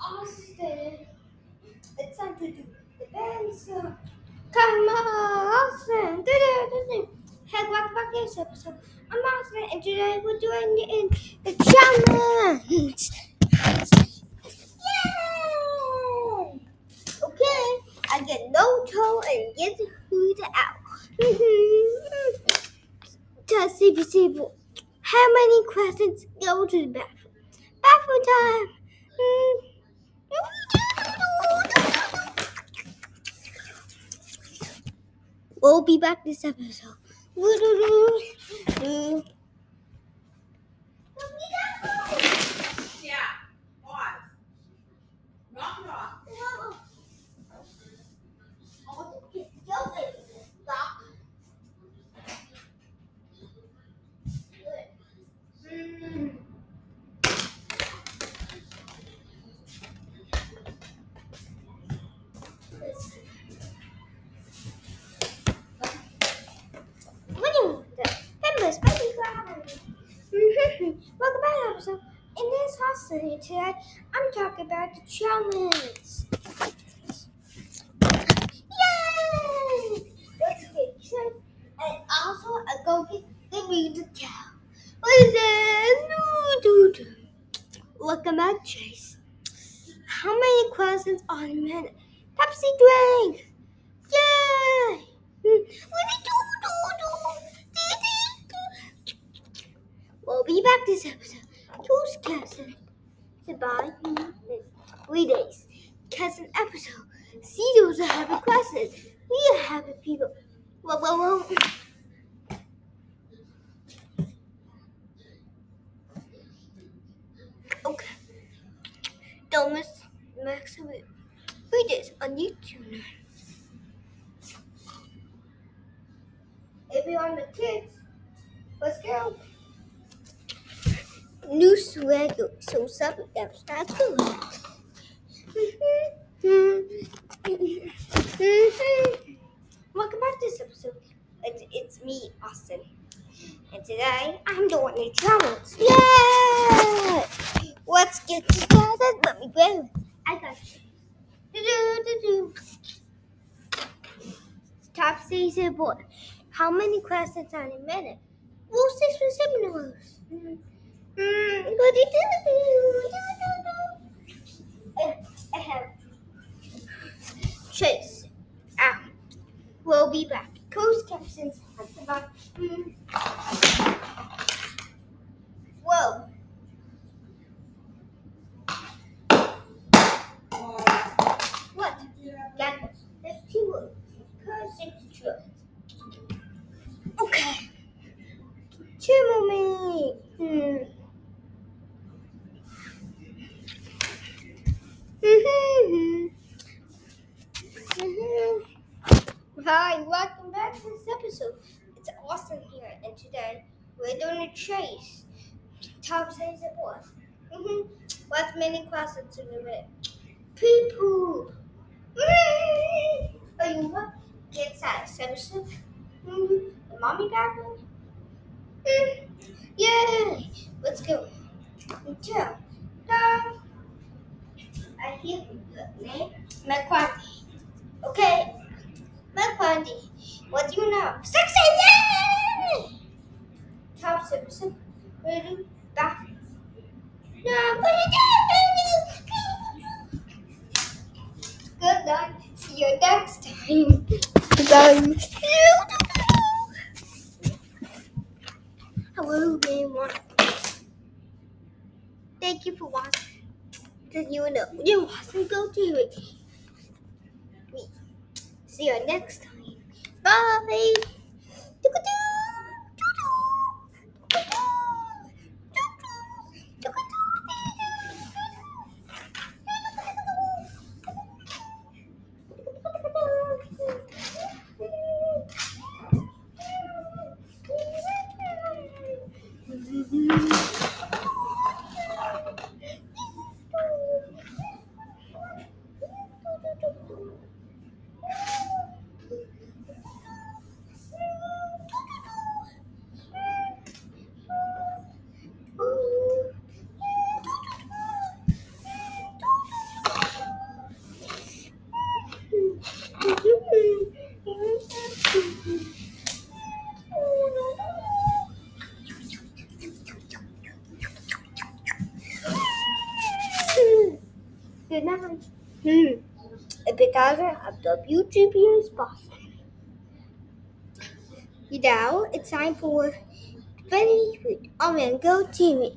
Austin. It's time to do the dance. Come on, Austin. Do do do do. Hey, welcome back to this episode. I'm Austin, and today we're doing the, in the challenge. Yay! Okay, I get no toe and get the food out. Test CPC. How many questions go to the bathroom? Bathroom time. Hmm. We'll be back this episode. Yeah, pause. Knock it off. Welcome back to episode. In this hostility today, I'm talking about the challenge. Yay! Let's get chance and also I go get the music cow. Is that? No, dude. Welcome back, Chase. How many questions on a minute? Pepsi drink. Yay! Hmm. What be back this episode. Who's cousin? Goodbye. Three days. Cousin episode. See those are happy questions. We are happy people. Whoa, whoa, whoa. Okay. Don't miss Max Three days on YouTube now. If you want the kids, let's go. New swagger, so something else. That's good. Welcome back to this episode. It's, it's me, Austin. And today I'm doing a challenge. Yay! Let's get started. Let me go. I got you. Do-do-do-do. Top season boy. How many questions on a minute? Well, six for seven hours. Chase. Ah, we'll be back. Coast. That's about. Mm. Whoa. What? This. There's two words. Curse we're doing a chase. Tom says it was. Mm-hmm. What's many questions in the bit? People. Are you what? Get inside. Seven Mm-hmm. The mommy bathroom. Mm. Yay! Let's go. Until down. I hear the name McQuarty. Okay. McQuarty. What do you know? Sexy! Yay! No, put it down. Good night. See you next time. Bye. Hello, everyone. Thank you for watching. Did you know you wasn't go to it? See you next time. Bye. Good night. Hmm. Because of the YouTube's boss. Now it's time for Funny Food on Mango TV.